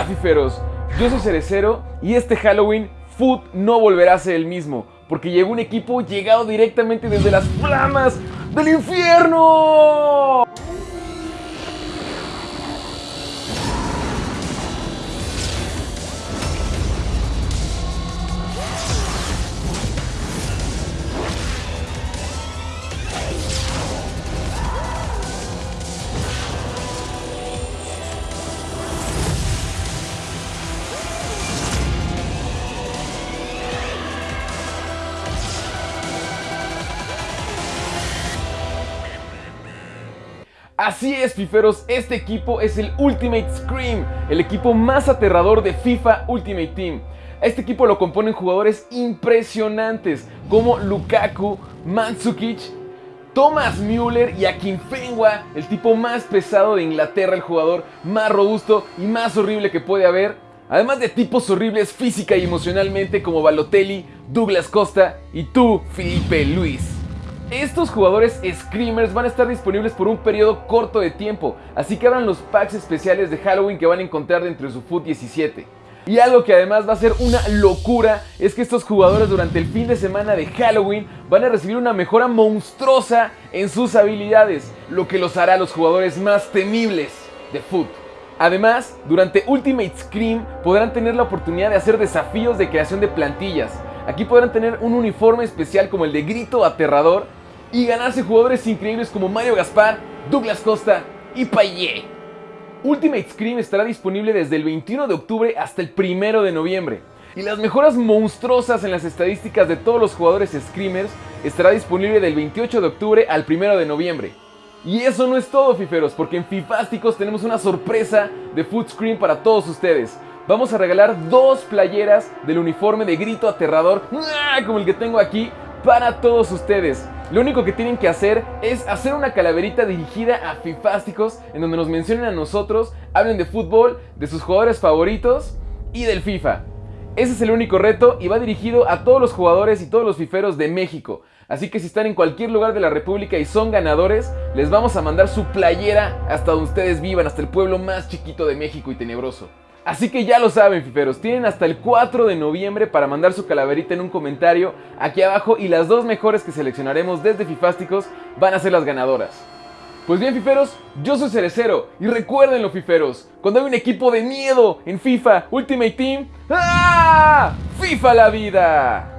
Hola yo soy Cerecero y este Halloween Food no volverá a ser el mismo, porque llegó un equipo llegado directamente desde las flamas del infierno. Así es, fiferos, este equipo es el Ultimate Scream, el equipo más aterrador de FIFA Ultimate Team. Este equipo lo componen jugadores impresionantes como Lukaku, Mandzukic, Thomas Müller y Akinfenwa, el tipo más pesado de Inglaterra, el jugador más robusto y más horrible que puede haber. Además de tipos horribles física y emocionalmente como Balotelli, Douglas Costa y tú, Felipe Luis. Estos jugadores Screamers van a estar disponibles por un periodo corto de tiempo, así que abran los packs especiales de Halloween que van a encontrar dentro de su Foot 17. Y algo que además va a ser una locura es que estos jugadores durante el fin de semana de Halloween van a recibir una mejora monstruosa en sus habilidades, lo que los hará los jugadores más temibles de Foot. Además, durante Ultimate Scream podrán tener la oportunidad de hacer desafíos de creación de plantillas. Aquí podrán tener un uniforme especial como el de Grito Aterrador y ganarse jugadores increíbles como Mario Gaspar, Douglas Costa y Payet. Ultimate Scream estará disponible desde el 21 de octubre hasta el 1 de noviembre. Y las mejoras monstruosas en las estadísticas de todos los jugadores Screamers estará disponible del 28 de octubre al 1 de noviembre. Y eso no es todo, fiferos, porque en Fifásticos tenemos una sorpresa de Food Scream para todos ustedes. Vamos a regalar dos playeras del uniforme de grito aterrador, como el que tengo aquí, para todos ustedes. Lo único que tienen que hacer es hacer una calaverita dirigida a Fifásticos en donde nos mencionen a nosotros, hablen de fútbol, de sus jugadores favoritos y del FIFA. Ese es el único reto y va dirigido a todos los jugadores y todos los fiferos de México. Así que si están en cualquier lugar de la República y son ganadores, les vamos a mandar su playera hasta donde ustedes vivan, hasta el pueblo más chiquito de México y tenebroso. Así que ya lo saben, fiferos, tienen hasta el 4 de noviembre para mandar su calaverita en un comentario aquí abajo y las dos mejores que seleccionaremos desde Fifásticos van a ser las ganadoras. Pues bien, fiferos, yo soy Cerecero y recuérdenlo, fiferos, cuando hay un equipo de miedo en FIFA Ultimate Team, ¡ah! ¡FIFA la vida!